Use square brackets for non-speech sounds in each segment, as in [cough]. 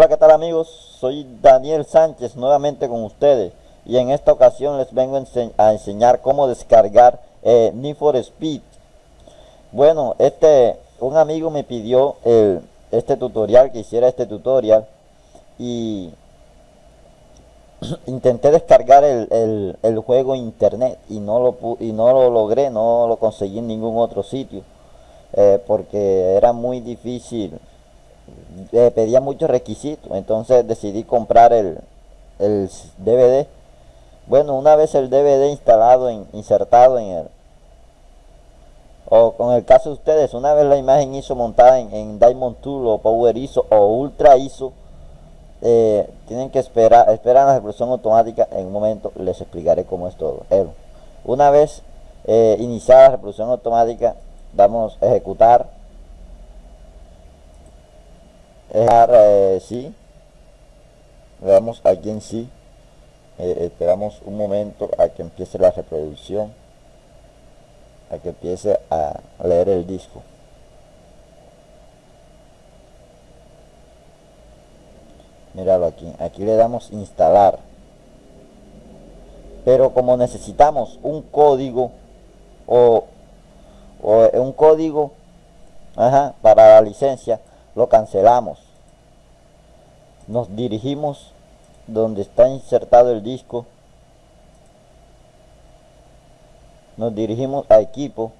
Hola, ¿qué tal amigos? Soy Daniel Sánchez nuevamente con ustedes y en esta ocasión les vengo a enseñar cómo descargar eh, Need for Speed. Bueno, este un amigo me pidió el, este tutorial, que hiciera este tutorial y [clears throat] intenté descargar el, el, juego internet y no lo y no lo logré, no lo conseguí en ningún otro sitio eh, porque era muy difícil eh, pedía muchos requisitos, entonces decidí comprar el, el DVD. Bueno, una vez el DVD instalado, en, insertado en el... O con el caso de ustedes, una vez la imagen ISO montada en, Diamond Tool o Power ISO o Ultra ISO, eh, tienen que esperar, esperar la reproducción automática. En un momento les explicaré cómo es todo. una vez eh, iniciada la reproducción automática, damos ejecutar dejar eh, sí. Le damos aquí en sí. Eh, esperamos un momento a que empiece la reproducción a que empiece a leer el disco. Míralo aquí. Aquí le damos instalar. Pero como necesitamos un código o, o un código ajá, para la licencia lo cancelamos. Nos dirigimos donde está insertado el disco. Nos dirigimos a equipo.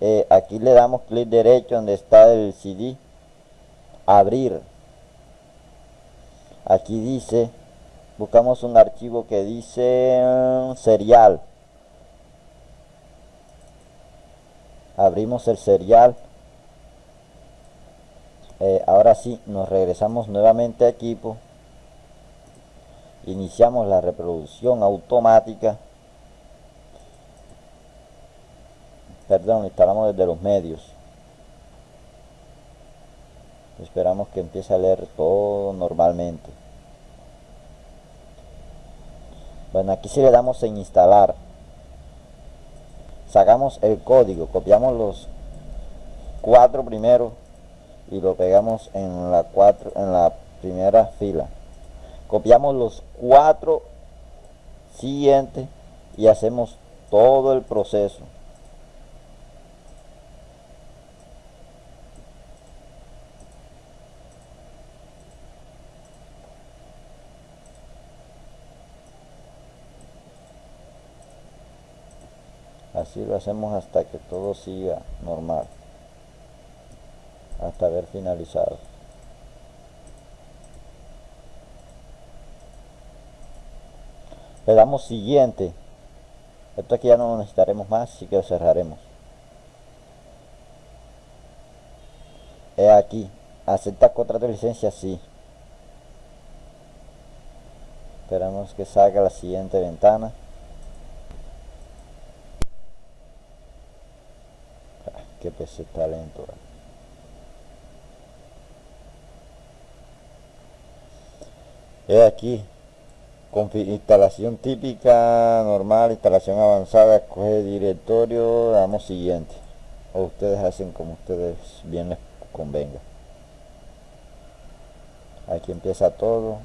Eh, aquí le damos clic derecho donde está el CD abrir. Aquí dice buscamos un archivo que dice mm, serial. Abrimos el serial eh, ahora sí nos regresamos nuevamente a equipo. Iniciamos la reproducción automática. Perdón instalamos desde los medios. Esperamos que empiece a leer todo normalmente. Bueno aquí si le damos en instalar. Sacamos el código copiamos los cuatro primeros y lo pegamos en la cuatro en la primera fila. Copiamos los cuatro siguientes y hacemos todo el proceso. Así lo hacemos hasta que todo siga normal hasta haber finalizado. Le damos siguiente. Esto aquí ya no lo necesitaremos más así que lo cerraremos. He aquí acepta contrato de licencia sí. Esperamos que salga la siguiente ventana. Ah, que pese talento He aquí, instalación típica, normal, instalación avanzada, escoge directorio, damos siguiente. O ustedes hacen como ustedes bien les convenga. Aquí empieza todo.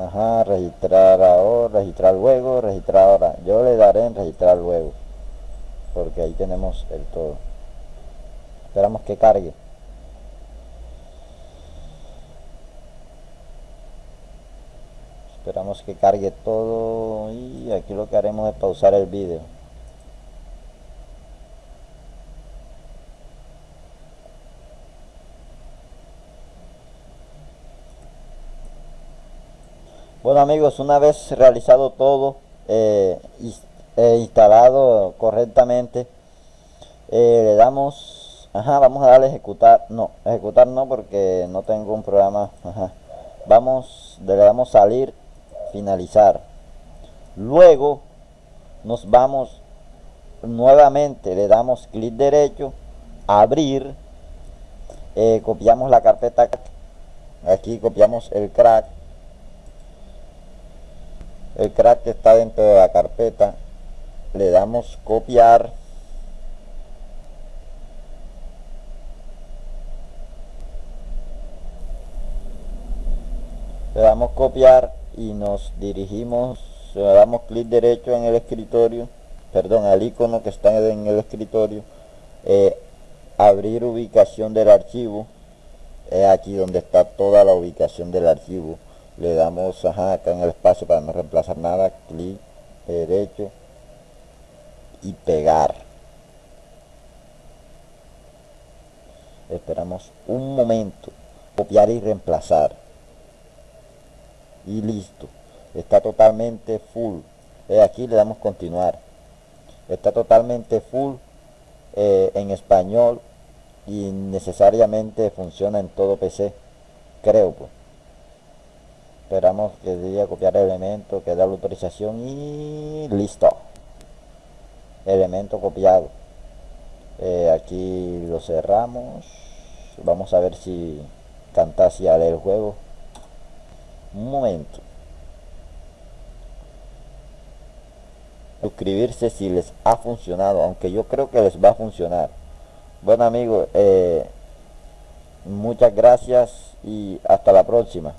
Ajá, registrar ahora, registrar luego, registrar ahora. Yo le daré en registrar luego. Porque ahí tenemos el todo. Esperamos que cargue. Esperamos que cargue todo y aquí lo que haremos es pausar el vídeo. Bueno amigos una vez realizado todo eh, e instalado correctamente eh, le damos ajá vamos a darle ejecutar no ejecutar no porque no tengo un programa vamos le damos salir finalizar. Luego nos vamos nuevamente le damos clic derecho abrir eh, copiamos la carpeta aquí copiamos el crack. El crack que está dentro de la carpeta le damos copiar. Le damos copiar y nos dirigimos damos clic derecho en el escritorio perdón al icono que está en el escritorio eh, abrir ubicación del archivo es aquí donde está toda la ubicación del archivo. Le damos acá en el espacio para no reemplazar nada clic derecho y pegar. Esperamos un momento copiar y reemplazar y listo. Está totalmente full. Aquí le damos continuar. Está totalmente full eh, en español y necesariamente funciona en todo PC creo pues. Esperamos que diga copiar elemento que da la autorización y listo. Elemento copiado. Eh, aquí lo cerramos. Vamos a ver si Camtasia lee el juego un momento. Suscribirse si les ha funcionado aunque yo creo que les va a funcionar. Bueno amigos eh, muchas gracias y hasta la próxima